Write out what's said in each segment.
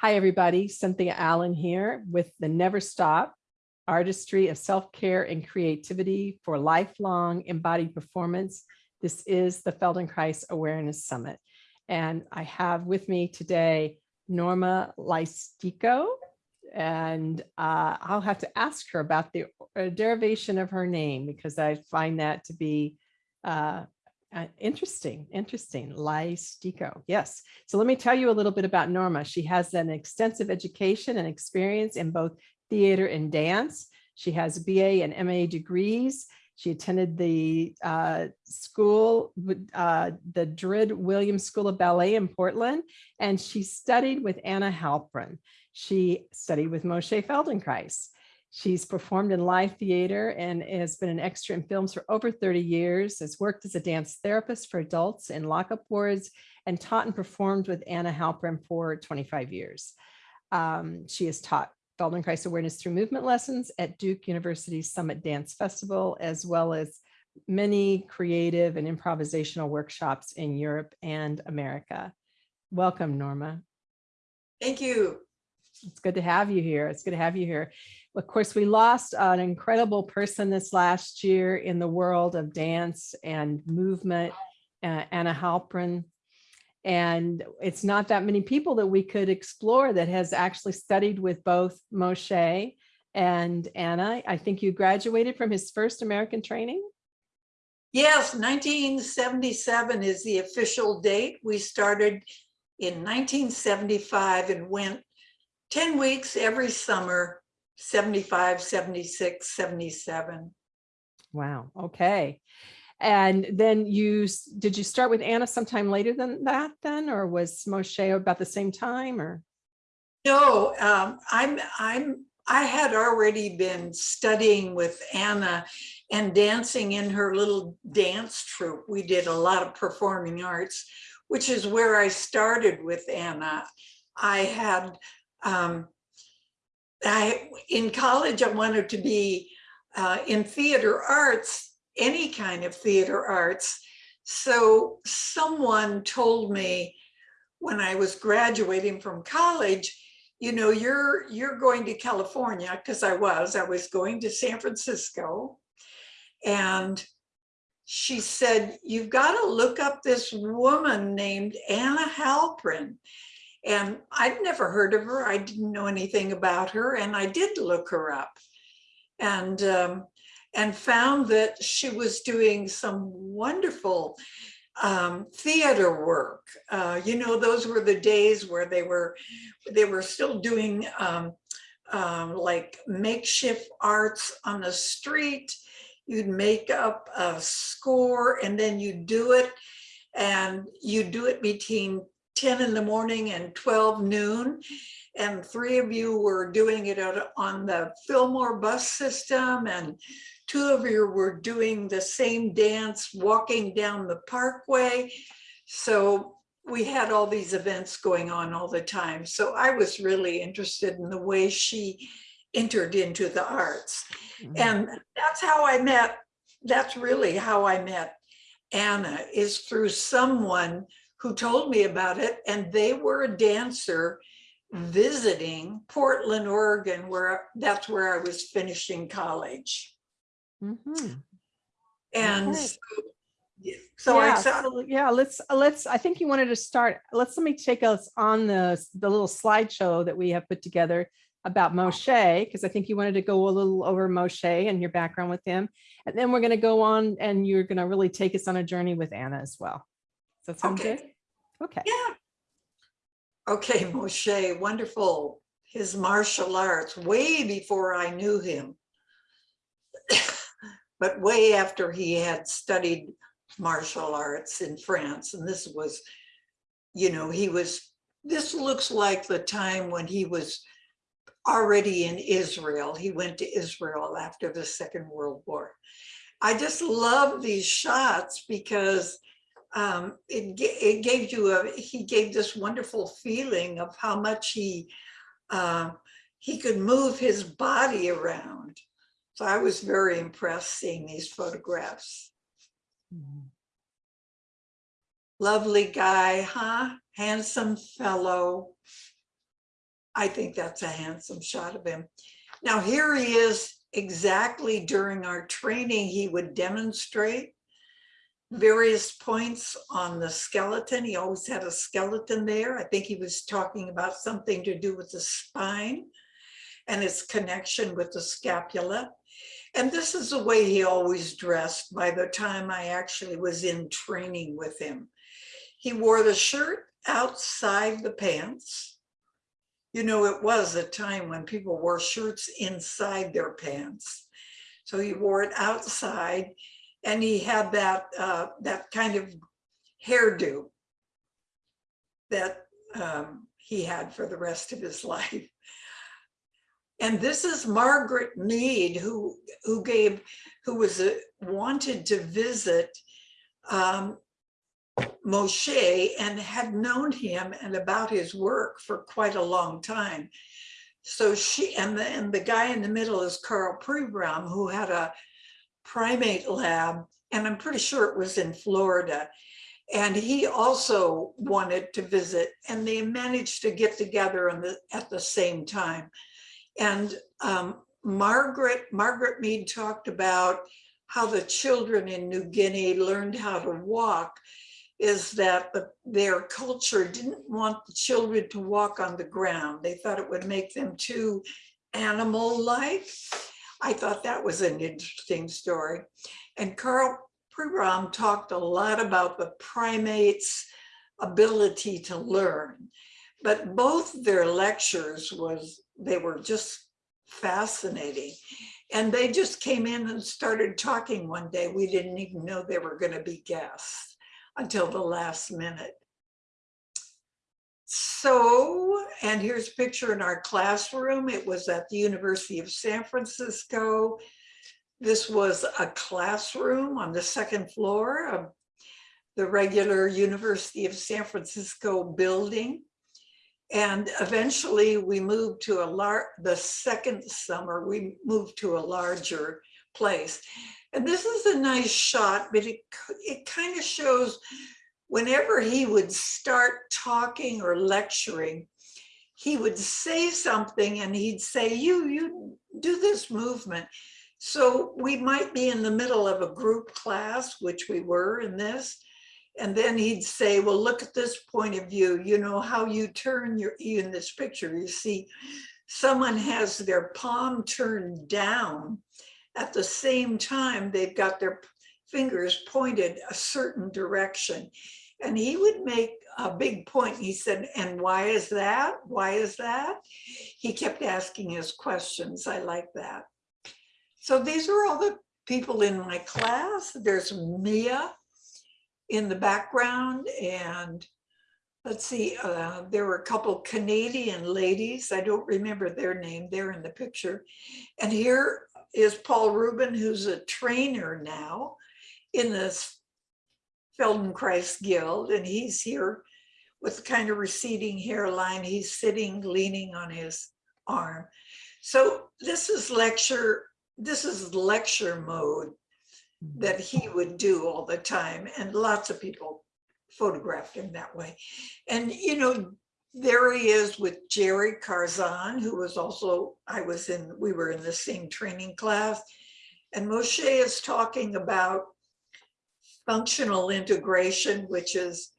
Hi, everybody. Cynthia Allen here with the Never Stop Artistry of Self-Care and Creativity for Lifelong Embodied Performance. This is the Feldenkrais Awareness Summit. And I have with me today Norma Lystico. And uh, I'll have to ask her about the uh, derivation of her name because I find that to be uh, uh, interesting, interesting. Lystico. Yes. So let me tell you a little bit about Norma. She has an extensive education and experience in both theater and dance. She has BA and MA degrees. She attended the uh, school, uh, the Druid Williams School of Ballet in Portland, and she studied with Anna Halprin. She studied with Moshe Feldenkrais. She's performed in live theater and has been an extra in films for over 30 years, has worked as a dance therapist for adults in lockup wards, and taught and performed with Anna Halprin for 25 years. Um, she has taught Feldenkrais awareness through movement lessons at Duke University's Summit Dance Festival, as well as many creative and improvisational workshops in Europe and America. Welcome, Norma. Thank you. It's good to have you here. It's good to have you here. Of course, we lost an incredible person this last year in the world of dance and movement, Anna Halprin. And it's not that many people that we could explore that has actually studied with both Moshe and Anna. I think you graduated from his first American training. Yes, 1977 is the official date. We started in 1975 and went 10 weeks every summer 75, 76, 77. Wow. Okay. And then you, did you start with Anna sometime later than that then, or was Moshe about the same time or? No, um, I'm, I'm, I had already been studying with Anna and dancing in her little dance troupe. We did a lot of performing arts, which is where I started with Anna. I had um, I, in college, I wanted to be uh, in theater arts, any kind of theater arts. So someone told me when I was graduating from college, you know, you're you're going to California because I was, I was going to San Francisco. And she said, you've got to look up this woman named Anna Halprin. And I'd never heard of her. I didn't know anything about her. And I did look her up and, um, and found that she was doing some wonderful um, theater work. Uh, you know, those were the days where they were, they were still doing um, um, like makeshift arts on the street. You'd make up a score and then you do it and you do it between 10 in the morning and 12 noon. And three of you were doing it on the Fillmore bus system and two of you were doing the same dance walking down the parkway. So we had all these events going on all the time. So I was really interested in the way she entered into the arts. Mm -hmm. And that's how I met, that's really how I met Anna is through someone who told me about it and they were a dancer visiting Portland, Oregon, where that's where I was finishing college. Mm -hmm. And okay. so, so yeah, I saw, so, yeah, let's let's I think you wanted to start. Let's let me take us on the the little slideshow that we have put together about Moshe, because I think you wanted to go a little over Moshe and your background with him. And then we're going to go on and you're going to really take us on a journey with Anna as well that sound okay. good? Okay. Yeah. Okay, Moshe, wonderful. His martial arts way before I knew him, but way after he had studied martial arts in France. And this was, you know, he was, this looks like the time when he was already in Israel. He went to Israel after the Second World War. I just love these shots because um, it, it gave you a, he gave this wonderful feeling of how much he, uh, he could move his body around. So I was very impressed seeing these photographs. Lovely guy, huh? Handsome fellow. I think that's a handsome shot of him. Now here he is exactly during our training, he would demonstrate various points on the skeleton. He always had a skeleton there. I think he was talking about something to do with the spine and its connection with the scapula. And this is the way he always dressed by the time I actually was in training with him. He wore the shirt outside the pants. You know, it was a time when people wore shirts inside their pants. So he wore it outside and he had that, uh, that kind of hairdo that um, he had for the rest of his life. And this is Margaret Mead, who who gave, who was a, wanted to visit um, Moshe and had known him and about his work for quite a long time. So she and the and the guy in the middle is Karl Pribram, who had a primate lab, and I'm pretty sure it was in Florida. And he also wanted to visit, and they managed to get together on the, at the same time. And um, Margaret, Margaret Mead talked about how the children in New Guinea learned how to walk is that the, their culture didn't want the children to walk on the ground. They thought it would make them too animal-like. I thought that was an interesting story. And Karl Pribram talked a lot about the primates' ability to learn. But both their lectures was they were just fascinating. And they just came in and started talking one day. We didn't even know they were going to be guests until the last minute. So, and here's a picture in our classroom. It was at the University of San Francisco. This was a classroom on the second floor of the regular University of San Francisco building. And eventually we moved to a large, the second summer, we moved to a larger place. And this is a nice shot, but it, it kind of shows whenever he would start talking or lecturing, he would say something and he'd say, you, you do this movement. So we might be in the middle of a group class, which we were in this, and then he'd say, well, look at this point of view, you know, how you turn your, in this picture, you see, someone has their palm turned down. At the same time, they've got their fingers pointed a certain direction. And he would make a big point. He said, and why is that? Why is that? He kept asking his questions. I like that. So these are all the people in my class. There's Mia, in the background and let's see, uh, there were a couple Canadian ladies. I don't remember their name. They're in the picture. And here is Paul Rubin, who's a trainer now in the Feldenkrais Guild. And he's here with kind of receding hairline. He's sitting, leaning on his arm. So this is lecture, this is lecture mode that he would do all the time and lots of people photographed him that way and you know there he is with Jerry Karzen who was also I was in we were in the same training class and Moshe is talking about functional integration which is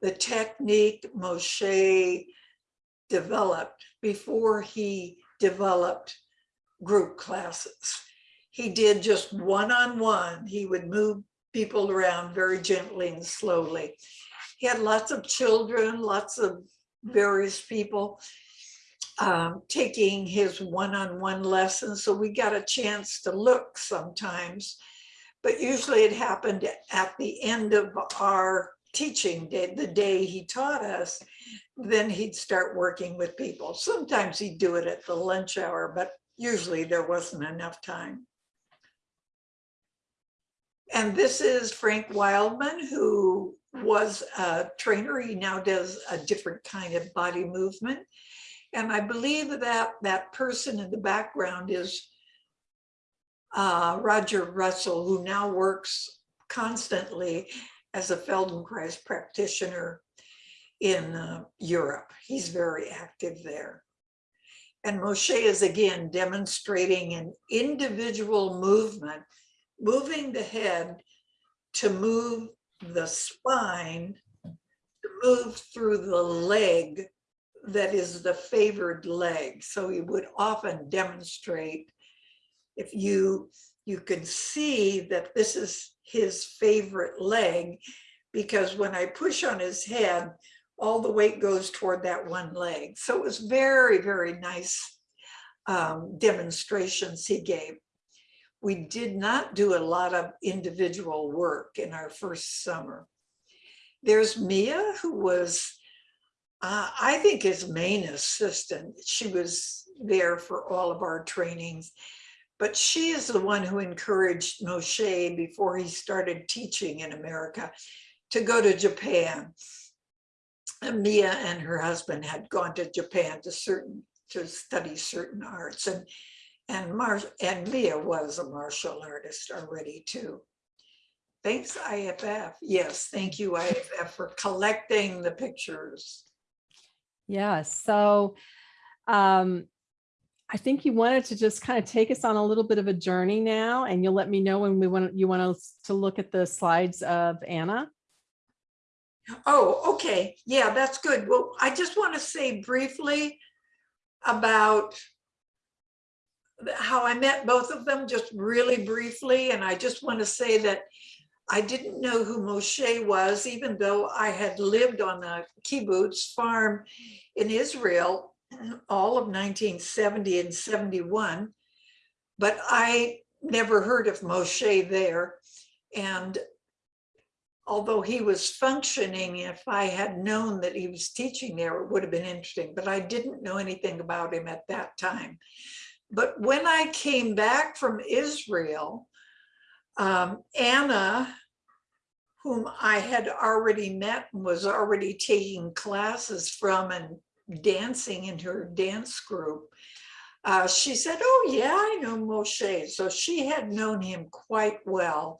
the technique Moshe developed before he developed group classes he did just one-on-one. -on -one. He would move people around very gently and slowly. He had lots of children, lots of various people um, taking his one-on-one -on -one lessons. So we got a chance to look sometimes, but usually it happened at the end of our teaching day, the day he taught us, then he'd start working with people. Sometimes he'd do it at the lunch hour, but usually there wasn't enough time. And this is Frank Wildman, who was a trainer. He now does a different kind of body movement. And I believe that that person in the background is uh, Roger Russell, who now works constantly as a Feldenkrais practitioner in uh, Europe. He's very active there. And Moshe is again demonstrating an individual movement, moving the head to move the spine, to move through the leg that is the favored leg. So he would often demonstrate if you you could see that this is his favorite leg because when I push on his head, all the weight goes toward that one leg. So it was very, very nice um, demonstrations he gave. We did not do a lot of individual work in our first summer. There's Mia, who was, uh, I think his main assistant. She was there for all of our trainings. But she is the one who encouraged Moshe before he started teaching in America to go to Japan. And Mia and her husband had gone to Japan to certain to study certain arts and and Mar and Mia was a martial artist already too. Thanks IFF. Yes, thank you IFF for collecting the pictures. Yeah, so um, I think you wanted to just kind of take us on a little bit of a journey now, and you'll let me know when we want you want us to look at the slides of Anna. Oh, okay. Yeah, that's good. Well, I just want to say briefly about how I met both of them, just really briefly. And I just want to say that I didn't know who Moshe was, even though I had lived on a kibbutz farm in Israel all of 1970 and 71. But I never heard of Moshe there. And although he was functioning, if I had known that he was teaching there, it would have been interesting, but I didn't know anything about him at that time. But when I came back from Israel, um, Anna, whom I had already met and was already taking classes from and dancing in her dance group, uh, she said, oh yeah, I know Moshe. So she had known him quite well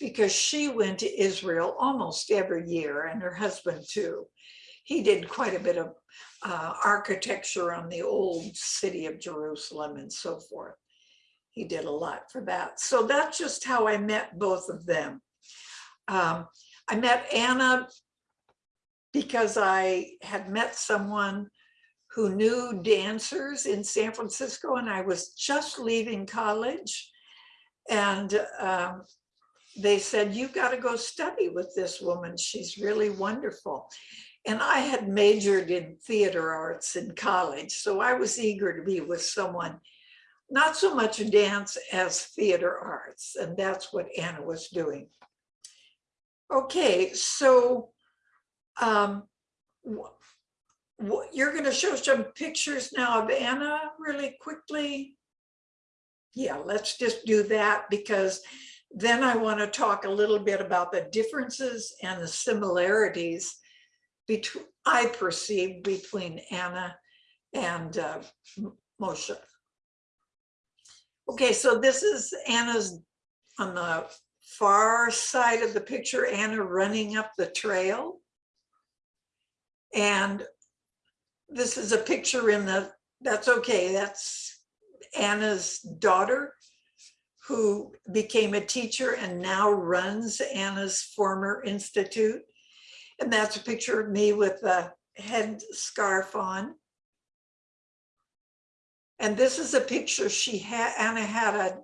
because she went to Israel almost every year and her husband too. He did quite a bit of uh, architecture on the old city of Jerusalem and so forth. He did a lot for that. So that's just how I met both of them. Um, I met Anna because I had met someone who knew dancers in San Francisco and I was just leaving college. And um, they said, you've got to go study with this woman. She's really wonderful. And I had majored in theater arts in college, so I was eager to be with someone, not so much dance as theater arts, and that's what Anna was doing. Okay, so um, you're going to show some pictures now of Anna really quickly. Yeah, let's just do that because then I want to talk a little bit about the differences and the similarities between I perceive between Anna and uh, Moshe. Okay, so this is Anna's on the far side of the picture, Anna running up the trail. And this is a picture in the, that's okay, that's Anna's daughter who became a teacher and now runs Anna's former institute. And that's a picture of me with a head scarf on. And this is a picture she had, Anna had a,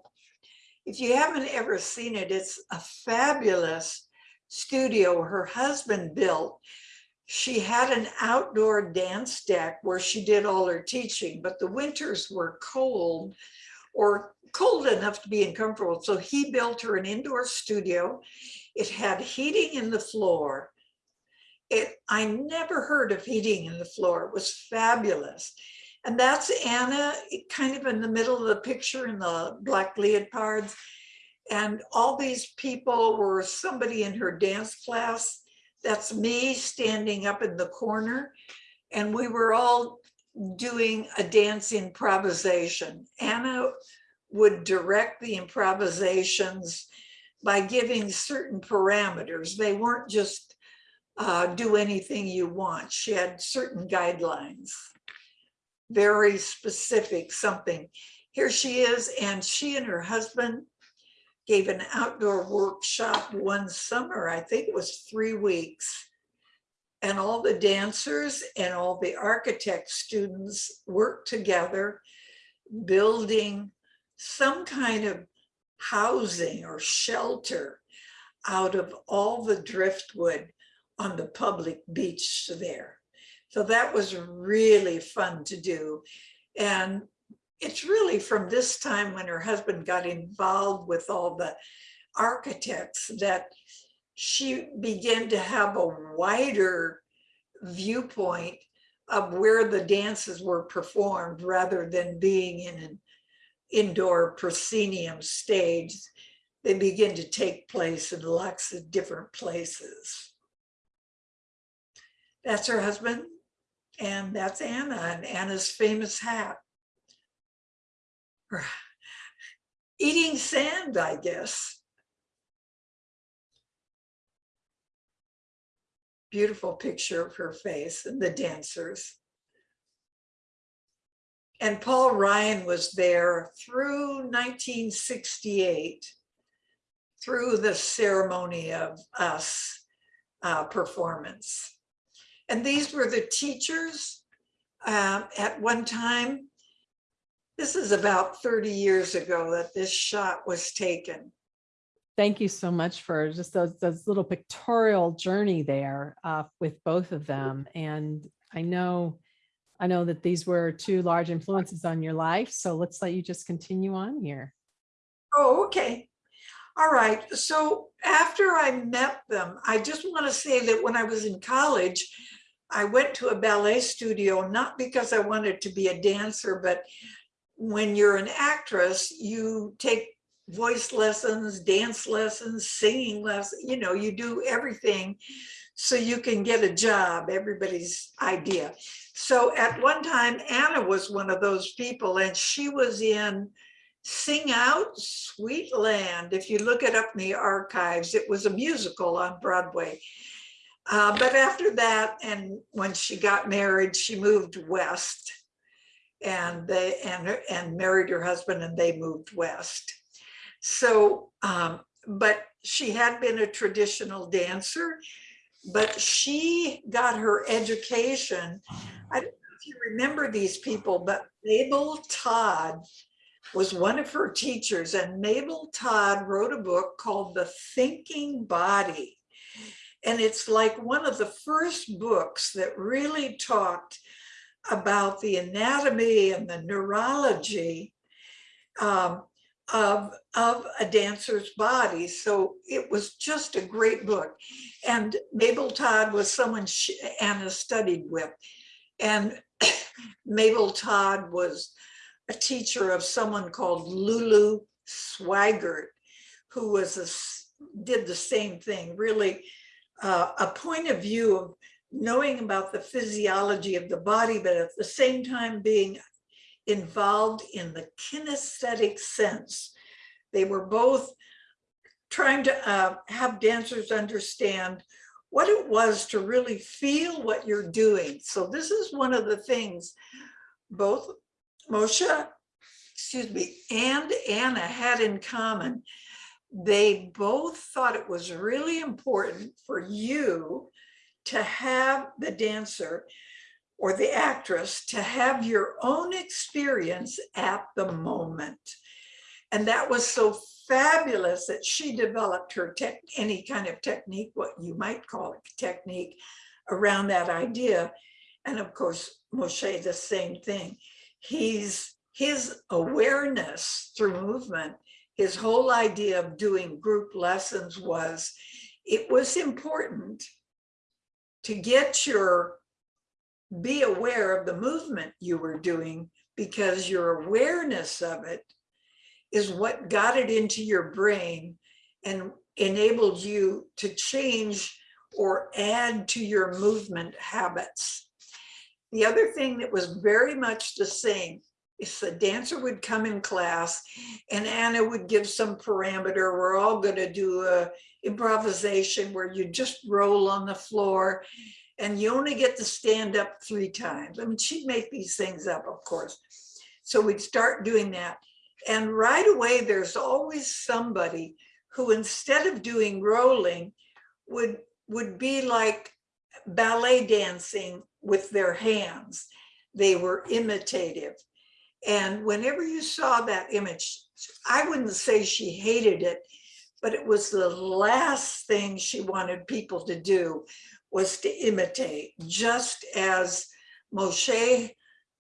if you haven't ever seen it, it's a fabulous studio her husband built. She had an outdoor dance deck where she did all her teaching, but the winters were cold or cold enough to be uncomfortable. So he built her an indoor studio. It had heating in the floor. It, I never heard of heating in the floor. It was fabulous. And that's Anna kind of in the middle of the picture in the black leotards. And all these people were somebody in her dance class. That's me standing up in the corner. And we were all doing a dance improvisation. Anna would direct the improvisations by giving certain parameters. They weren't just uh, do anything you want. She had certain guidelines. very specific something. Here she is, and she and her husband gave an outdoor workshop one summer, I think it was three weeks. And all the dancers and all the architect students worked together, building some kind of housing or shelter out of all the driftwood on the public beach there. So that was really fun to do. And it's really from this time when her husband got involved with all the architects that she began to have a wider viewpoint of where the dances were performed rather than being in an indoor proscenium stage. They begin to take place in lots of different places. That's her husband, and that's Anna and Anna's famous hat. Eating sand, I guess. Beautiful picture of her face and the dancers. And Paul Ryan was there through 1968, through the ceremony of us uh, performance. And these were the teachers uh, at one time. This is about 30 years ago that this shot was taken. Thank you so much for just those, those little pictorial journey there uh, with both of them. And I know, I know that these were two large influences on your life. So let's let you just continue on here. Oh, okay. All right. So after I met them, I just want to say that when I was in college, I went to a ballet studio, not because I wanted to be a dancer, but when you're an actress, you take voice lessons, dance lessons, singing lessons, you know, you do everything so you can get a job, everybody's idea. So at one time, Anna was one of those people and she was in Sing Out Sweet Land. If you look it up in the archives, it was a musical on Broadway. Uh, but after that, and when she got married, she moved west and they and and married her husband and they moved west. So, um, but she had been a traditional dancer, but she got her education. I don't know if you remember these people, but Mabel Todd was one of her teachers and Mabel Todd wrote a book called The Thinking Body. And it's like one of the first books that really talked about the anatomy and the neurology um, of, of a dancer's body. So it was just a great book. And Mabel Todd was someone she, Anna studied with. And Mabel Todd was a teacher of someone called Lulu Sweigard, who was a, did the same thing, really uh, a point of view of knowing about the physiology of the body, but at the same time being involved in the kinesthetic sense. They were both trying to uh, have dancers understand what it was to really feel what you're doing. So this is one of the things both Moshe, excuse me, and Anna had in common they both thought it was really important for you to have the dancer or the actress to have your own experience at the moment. And that was so fabulous that she developed her tech, any kind of technique, what you might call it technique around that idea. And of course, Moshe, the same thing. He's his awareness through movement his whole idea of doing group lessons was it was important to get your be aware of the movement you were doing because your awareness of it is what got it into your brain and enabled you to change or add to your movement habits. The other thing that was very much the same if the dancer would come in class and Anna would give some parameter, we're all going to do a improvisation where you just roll on the floor and you only get to stand up three times. I mean, she'd make these things up, of course. So we'd start doing that. And right away, there's always somebody who instead of doing rolling would, would be like ballet dancing with their hands. They were imitative. And whenever you saw that image, I wouldn't say she hated it, but it was the last thing she wanted people to do was to imitate, just as Moshe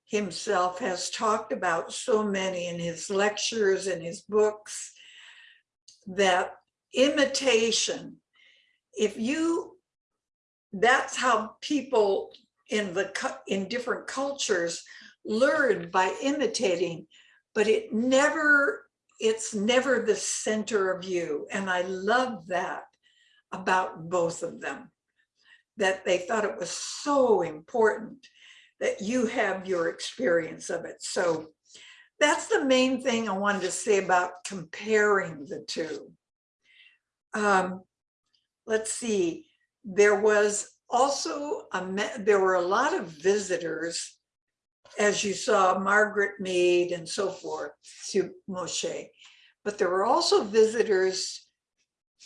himself has talked about so many in his lectures and his books, that imitation, if you, that's how people in the, in different cultures learn by imitating, but it never, it's never the center of you. And I love that about both of them, that they thought it was so important that you have your experience of it. So that's the main thing I wanted to say about comparing the two. Um, let's see, there was also, a there were a lot of visitors, as you saw, Margaret Mead and so forth, to Moshe. But there were also visitors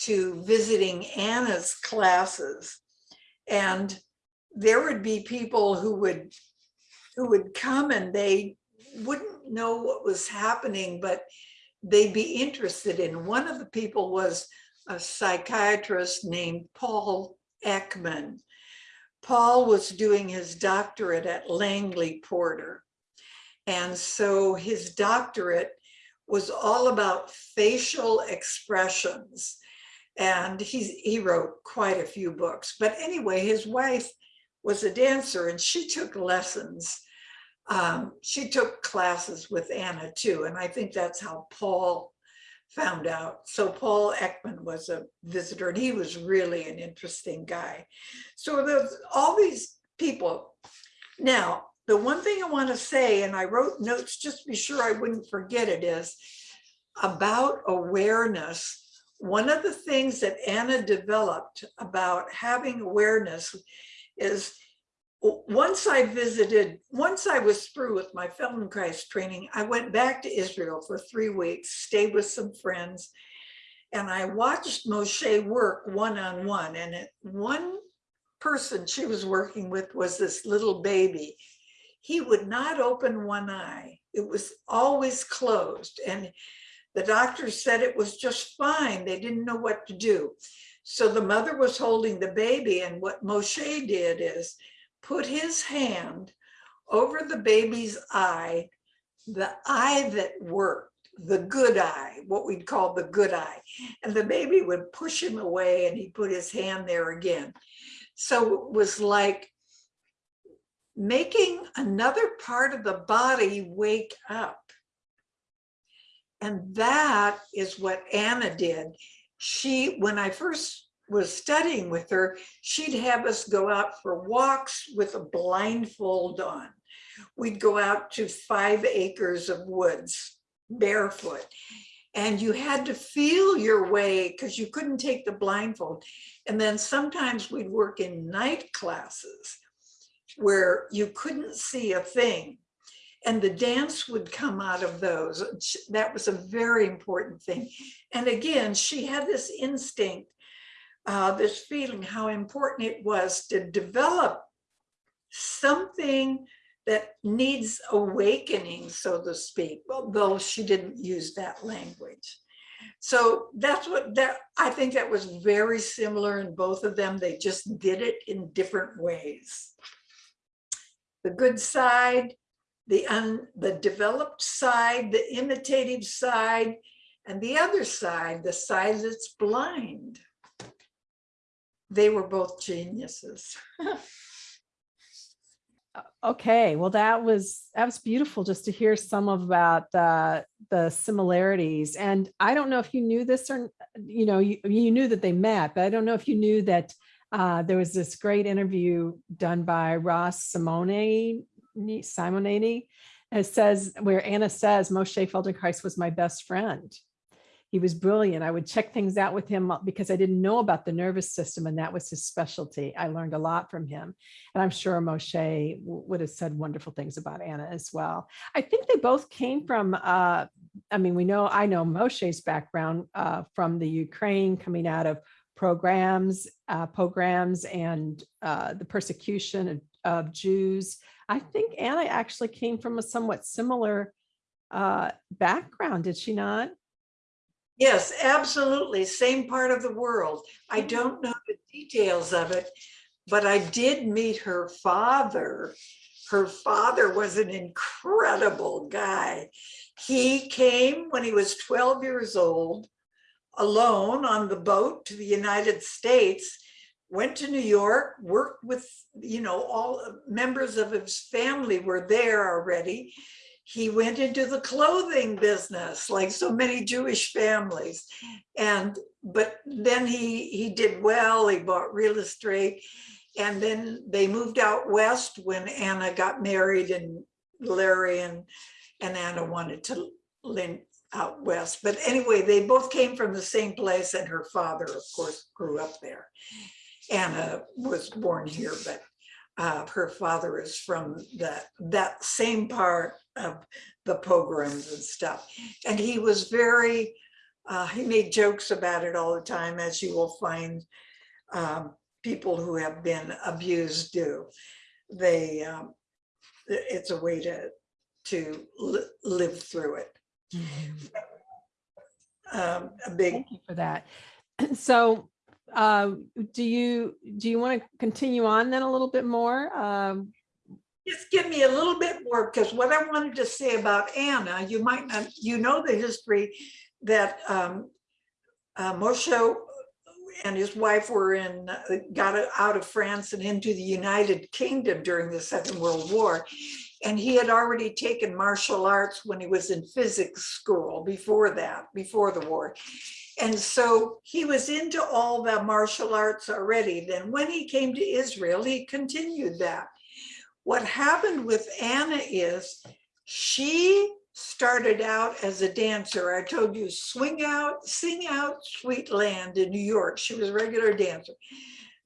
to visiting Anna's classes. And there would be people who would, who would come and they wouldn't know what was happening, but they'd be interested in. One of the people was a psychiatrist named Paul Ekman. Paul was doing his doctorate at Langley Porter. And so his doctorate was all about facial expressions. And he's, he wrote quite a few books. But anyway, his wife was a dancer and she took lessons. Um, she took classes with Anna too. And I think that's how Paul found out. So Paul Ekman was a visitor and he was really an interesting guy. So there's all these people. Now, the one thing I want to say, and I wrote notes just to be sure I wouldn't forget it, is about awareness. One of the things that Anna developed about having awareness is once I visited, once I was through with my Feldenkrais training, I went back to Israel for three weeks, stayed with some friends, and I watched Moshe work one-on-one. And it, one person she was working with was this little baby. He would not open one eye. It was always closed. And the doctor said it was just fine. They didn't know what to do. So the mother was holding the baby and what Moshe did is put his hand over the baby's eye, the eye that worked, the good eye, what we'd call the good eye. And the baby would push him away and he put his hand there again. So it was like making another part of the body wake up. And that is what Anna did. She, when I first was studying with her, she'd have us go out for walks with a blindfold on. We'd go out to five acres of woods barefoot. And you had to feel your way because you couldn't take the blindfold. And then sometimes we'd work in night classes where you couldn't see a thing. And the dance would come out of those. That was a very important thing. And again, she had this instinct, uh, this feeling how important it was to develop something that needs awakening, so to speak, although she didn't use that language. So that's what that, I think that was very similar in both of them. They just did it in different ways. The good side, the un, the developed side, the imitative side, and the other side, the side that's blind. They were both geniuses. Okay, well, that was, that was beautiful just to hear some of about uh, the similarities. And I don't know if you knew this or, you know, you, you knew that they met, but I don't know if you knew that uh, there was this great interview done by Ross Simone, Simonini. It says, where Anna says, Moshe Feldenkrais was my best friend. He was brilliant. I would check things out with him uh, because I didn't know about the nervous system and that was his specialty. I learned a lot from him. And I'm sure Moshe would have said wonderful things about Anna as well. I think they both came from, uh, I mean, we know, I know Moshe's background uh, from the Ukraine coming out of pogroms, uh, pogroms and uh, the persecution of, of Jews. I think Anna actually came from a somewhat similar uh, background, did she not? Yes, absolutely. Same part of the world. I Mhm. don't know the details of it, but I did meet her father. Her father was an incredible guy. He came when he was 12 years old, alone on the boat to the United States, went to New York, worked with, you know, all members of his family were there already he went into the clothing business like so many Jewish families. And but then he he did well, he bought real estate. And then they moved out west when Anna got married and Larry and, and Anna wanted to live out west. But anyway, they both came from the same place and her father, of course, grew up there. Anna was born here, but uh, her father is from that, that same part of the pogroms and stuff. And he was very, uh, he made jokes about it all the time, as you will find um, people who have been abused do. They, um, it's a way to, to li- live through it. Um, a big, Thank you for that. So uh, do you, do you want to continue on then a little bit more? Um, just give me a little bit more, because what I wanted to say about Anna, you might not, you know the history that um, uh, Moshe and his wife were in, uh, got out of France and into the United Kingdom during the Second World War. And he had already taken martial arts when he was in physics school before that, before the war. And so he was into all the martial arts already. Then when he came to Israel, he continued that. What happened with Anna is she started out as a dancer. I told you, swing out, sing out, sweet land in New York. She was a regular dancer.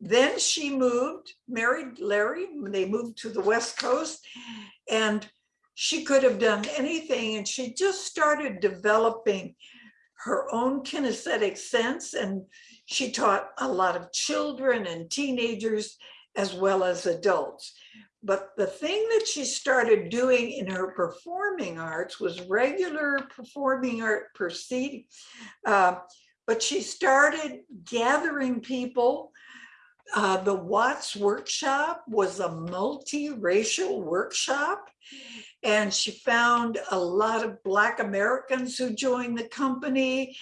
Then she moved, married Larry. They moved to the West Coast and she could have done anything. And she just started developing her own kinesthetic sense. And she taught a lot of children and teenagers as well as adults. But the thing that she started doing in her performing arts was regular performing art proceeding. Uh, but she started gathering people. Uh, the Watts workshop was a multiracial workshop. And she found a lot of Black Americans who joined the company.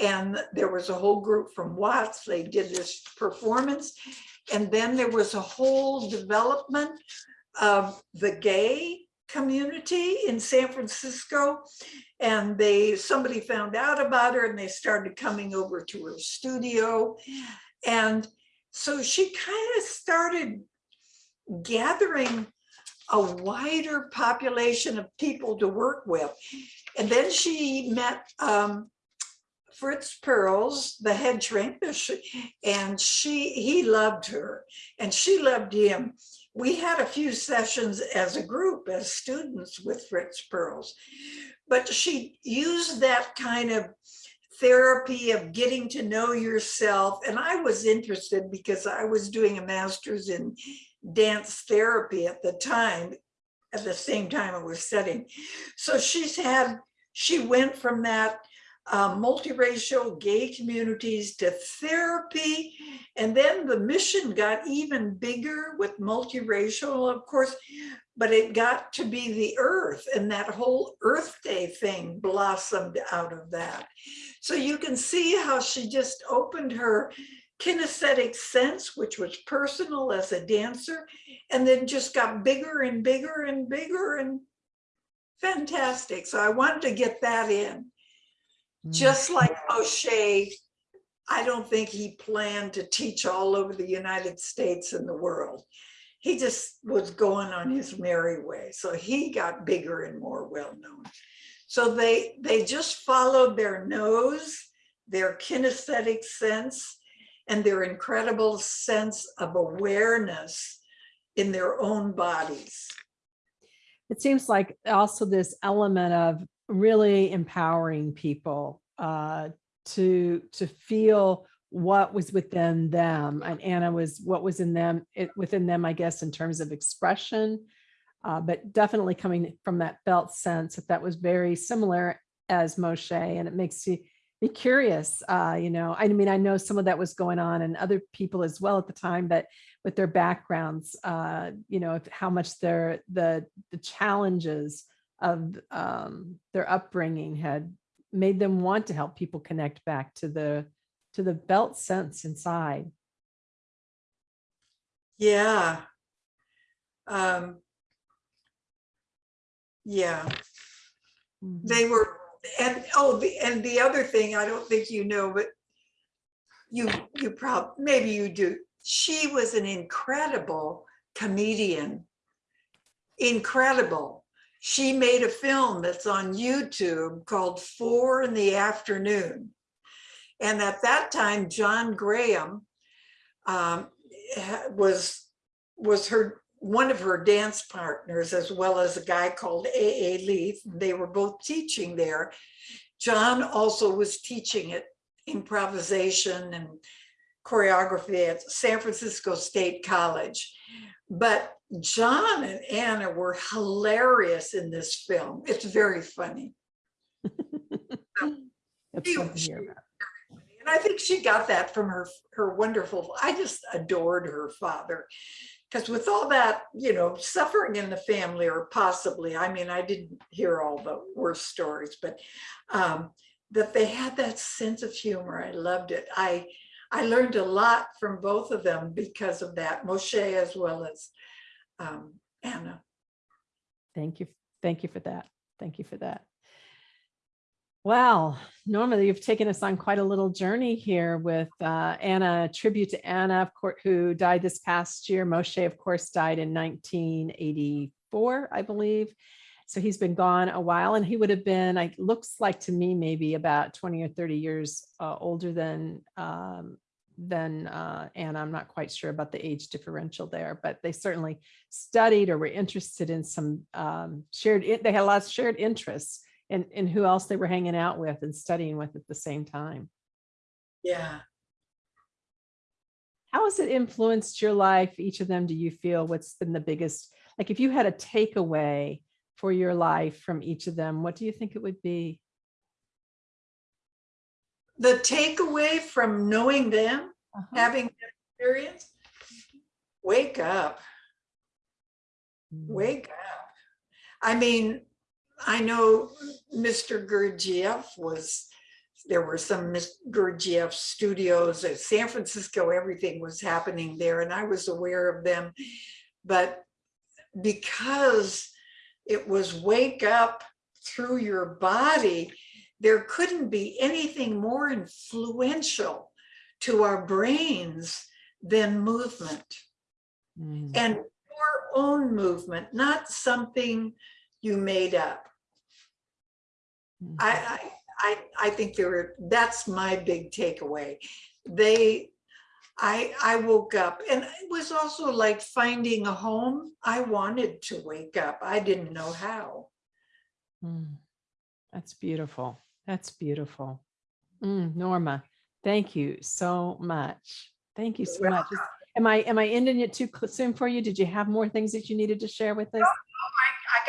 And there was a whole group from Watts. They did this performance. And then there was a whole development of the gay community in San Francisco. And they, somebody found out about her and they started coming over to her studio. And so she kind of started gathering a wider population of people to work with. And then she met um, Fritz Perls, the head shrink, and she he loved her and she loved him. We had a few sessions as a group, as students with Fritz Perls, but she used that kind of therapy of getting to know yourself. And I was interested because I was doing a master's in dance therapy at the time, at the same time I was studying. So she's had, she went from that uh, multiracial gay communities to therapy. And then the mission got even bigger with multiracial, of course, but it got to be the earth and that whole Earth Day thing blossomed out of that. So you can see how she just opened her kinesthetic sense, which was personal as a dancer, and then just got bigger and bigger and bigger and fantastic. So I wanted to get that in. Mm. Just like Moshe, I don't think he planned to teach all over the United States and the world. He just was going on his merry way. So he got bigger and more well-known. So they, they just followed their nose their kinesthetic sense, and their incredible sense of awareness in their own bodies. It seems like also this element of really empowering people uh, to to feel what was within them and Anna was what was in them it within them I guess in terms of expression uh, but definitely coming from that felt sense that that was very similar as Moshe and it makes you be curious uh, you know I mean I know some of that was going on and other people as well at the time but with their backgrounds uh, you know how much their the the challenges of um, their upbringing had made them want to help people connect back to the to the felt sense inside. Yeah. Um, yeah, Mhm. they were, and, oh, the, and the other thing, I don't think you know, but you, you probably maybe you do. She was an incredible comedian. Incredible. She made a film that's on YouTube called Four in the Afternoon. And at that time, John Graham um, was, was her, one of her dance partners, as well as a guy called A.A. Leath. They were both teaching there. John also was teaching it improvisation and choreography at San Francisco State College. But John and Anna were hilarious in this film. It's very funny. That's to. And I think she got that from her, her wonderful, I just adored her father. Because with all that, you know, suffering in the family or possibly, I mean, I didn't hear all the worst stories, but um, that they had that sense of humor. I loved it. I, I learned a lot from both of them because of that, Moshe as well as um, Anna. Thank you. Thank you for that. Thank you for that. Well, Norma, you've taken us on quite a little journey here with uh, Anna, tribute to Anna, of course, who died this past year. Moshe, of course, died in 1984, I believe. So he's been gone a while and he would have been, like, looks like to me, maybe about 20 or 30 years uh, older than um, than uh, Anna. I'm not quite sure about the age differential there, but they certainly studied or were interested in some um, shared, they had lots of shared interests in, in who else they were hanging out with and studying with at the same time. Yeah. How has it influenced your life? Each of them, do you feel what's been the biggest, like if you had a takeaway for your life from each of them, what do you think it would be? The takeaway from knowing them, Uh-huh. having that experience, wake up. Mm. wake up. I mean, I know Mr. Gurdjieff was, there were some. Gurdjieff studios at San Francisco, everything was happening there and I was aware of them. But because it was wake up through your body, there couldn't be anything more influential to our brains than movement Mm. and your own movement, not something you made up. I, I, I, I think there were, that's my big takeaway. They, I, I woke up and it was also like finding a home. I wanted to wake up. I didn't know how. Mm, That's beautiful. That's beautiful. Mm, Norma, thank you so much. Thank you so much. Am I, am I ending it too soon for you? Did you have more things that you needed to share with oh, us?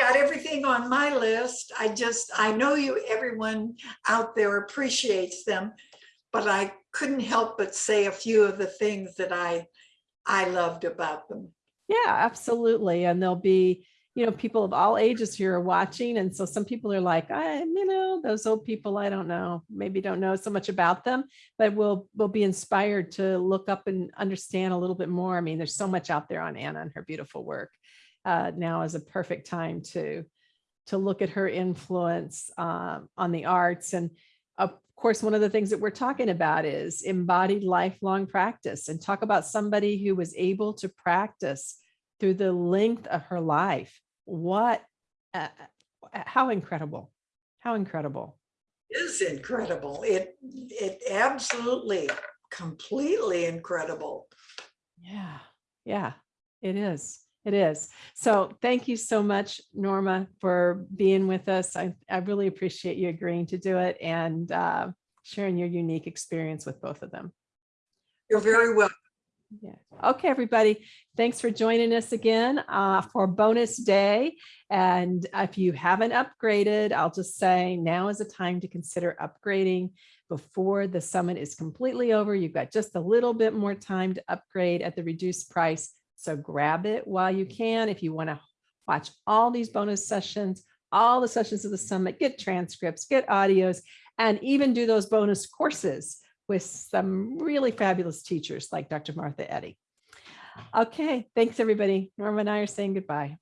I got everything on my list. I just, I know you, everyone out there appreciates them, but I couldn't help but say a few of the things that I, I loved about them. Yeah, absolutely. And there'll be, you know, people of all ages here are watching. And so some people are like, I, you know, those old people, I don't know, maybe don't know so much about them, but we'll, we'll be inspired to look up and understand a little bit more. I mean, there's so much out there on Anna and her beautiful work. Uh, now is a perfect time to, to look at her influence um, on the arts. And of course, one of the things that we're talking about is embodied lifelong practice and talk about somebody who was able to practice through the length of her life. What, uh, uh, how incredible, how incredible. is incredible. It, it absolutely, completely incredible. Yeah, yeah, it is. It is. So thank you so much, Norma, for being with us. I, I really appreciate you agreeing to do it and uh, sharing your unique experience with both of them. You're very welcome. Yeah. Okay, everybody. Thanks for joining us again uh, for bonus day. And if you haven't upgraded, I'll just say now is the time to consider upgrading before the summit is completely over. You've got just a little bit more time to upgrade at the reduced price. So grab it while you can. If you want to watch all these bonus sessions, all the sessions of the summit, get transcripts, get audios, and even do those bonus courses with some really fabulous teachers like Dr. Martha Eddy. Okay, thanks everybody. Norma and I are saying goodbye.